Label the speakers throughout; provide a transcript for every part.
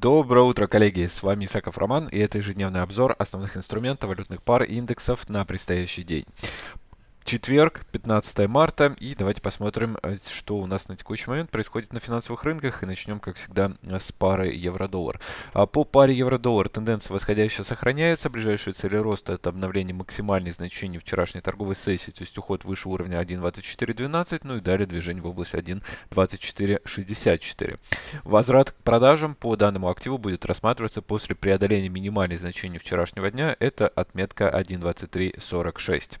Speaker 1: Доброе утро, коллеги! С вами Исаков Роман, и это ежедневный обзор основных инструментов валютных пар и индексов на предстоящий день. Четверг, 15 марта, и давайте посмотрим, э, что у нас на текущий момент происходит на финансовых рынках, и начнем, как всегда, с пары евро-доллар. А по паре евро-доллар тенденция восходящая сохраняется, ближайшие цели роста это обновление максимальных значений вчерашней торговой сессии, то есть уход выше уровня 1.2412, ну и далее движение в область 1.2464. Возврат к продажам по данному активу будет рассматриваться после преодоления минимальных значений вчерашнего дня, это отметка 1.2346.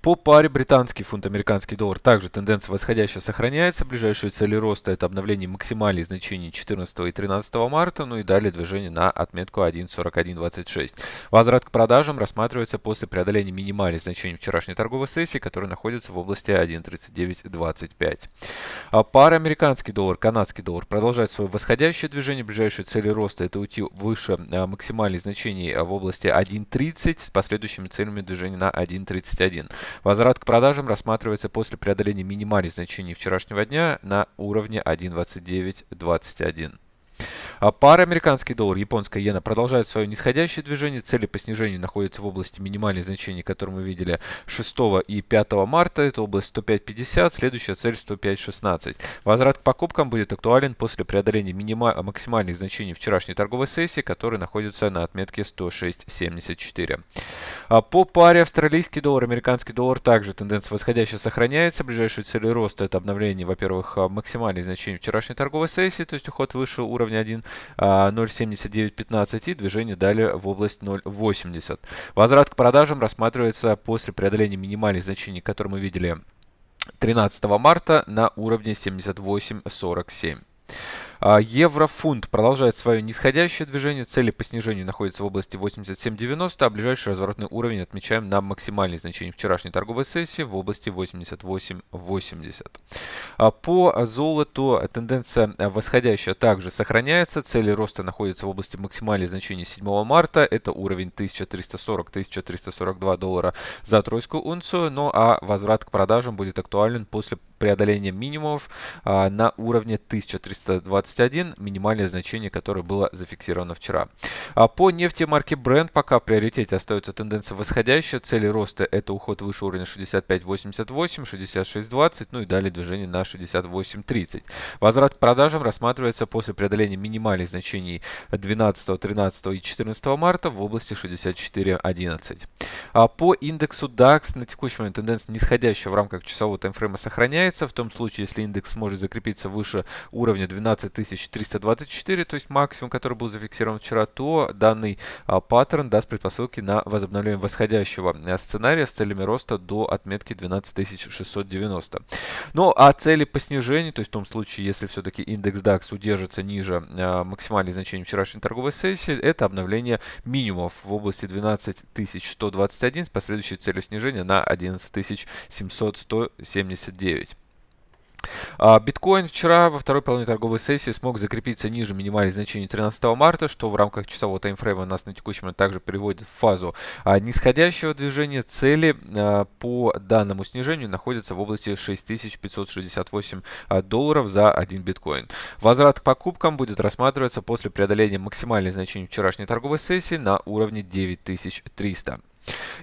Speaker 1: По паре британский фунт, американский доллар также тенденция восходящая сохраняется. Ближайшие цели роста это обновление максимальных значений 14 и 13 марта, ну и далее движение на отметку 1.4126. Возврат к продажам рассматривается после преодоления минимальных значений вчерашней торговой сессии, которая находится в области 1.3925. А пара американский доллар, канадский доллар продолжает свое восходящее движение. Ближайшие цели роста это уйти выше а, максимальных значений в области 1.30 с последующими целями движения на 1.31. Возврат к продажам рассматривается после преодоления минимальных значений вчерашнего дня на уровне 1.2921. А пара американский доллар, японская иена продолжает свое нисходящее движение. Цели по снижению находятся в области минимальных значений, которые мы видели 6 и 5 марта. Это область 105.50, следующая цель 105.16. Возврат к покупкам будет актуален после преодоления минима максимальных значений вчерашней торговой сессии, которые находятся на отметке 106.74. А по паре австралийский доллар, американский доллар также тенденция восходящая сохраняется. Ближайшие цели роста это обновление, во-первых, максимальных значений вчерашней торговой сессии, то есть уход выше уровня 1 0.7915 а, и движение далее в область 0.80. Возврат к продажам рассматривается после преодоления минимальных значений, которые мы видели 13 марта на уровне 78.47. А, еврофунт продолжает свое нисходящее движение. Цели по снижению находятся в области 87.90, а ближайший разворотный уровень отмечаем на максимальные значения вчерашней торговой сессии в области 88.80. А, по золоту тенденция восходящая также сохраняется. Цели роста находятся в области максимальных значений 7 марта. Это уровень 1340-1342 доллара за тройскую унцию. Ну а возврат к продажам будет актуален после преодоления минимумов а, на уровне 1321, минимальное значение, которое было зафиксировано вчера. А по нефти марки Brent пока в приоритете остается тенденция восходящая. Цели роста это уход выше уровня 65.88, 66.20, ну и далее движение на 68.30. Возврат к продажам рассматривается после преодоления минимальных значений 12, 13 и 14 марта в области 64.11. А по индексу DAX на текущий момент тенденция нисходящая в рамках часового таймфрейма сохраняется сохраняется в том случае, если индекс сможет закрепиться выше уровня 12324, то есть максимум, который был зафиксирован вчера, то данный а, паттерн даст предпосылки на возобновление восходящего а, сценария с целями роста до отметки 12690. Ну а цели по снижению, то есть в том случае, если все-таки индекс DAX удержится ниже а, максимальных значений вчерашней торговой сессии, это обновление минимумов в области 12121 с последующей целью снижения на 11700-179. А, биткоин вчера во второй половине торговой сессии смог закрепиться ниже минимальных значений 13 марта, что в рамках часового таймфрейма нас на текущий момент также переводит в фазу а, нисходящего движения. Цели а, по данному снижению находятся в области 6568 долларов за один биткоин. Возврат к покупкам будет рассматриваться после преодоления максимальных значений вчерашней торговой сессии на уровне 9300.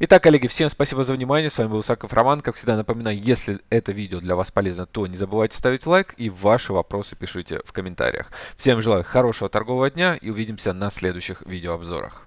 Speaker 1: Итак, коллеги, всем спасибо за внимание. С вами был Саков Роман. Как всегда, напоминаю, если это видео для вас полезно, то не забывайте ставить лайк и ваши вопросы пишите в комментариях. Всем желаю хорошего торгового дня и увидимся на следующих видеообзорах.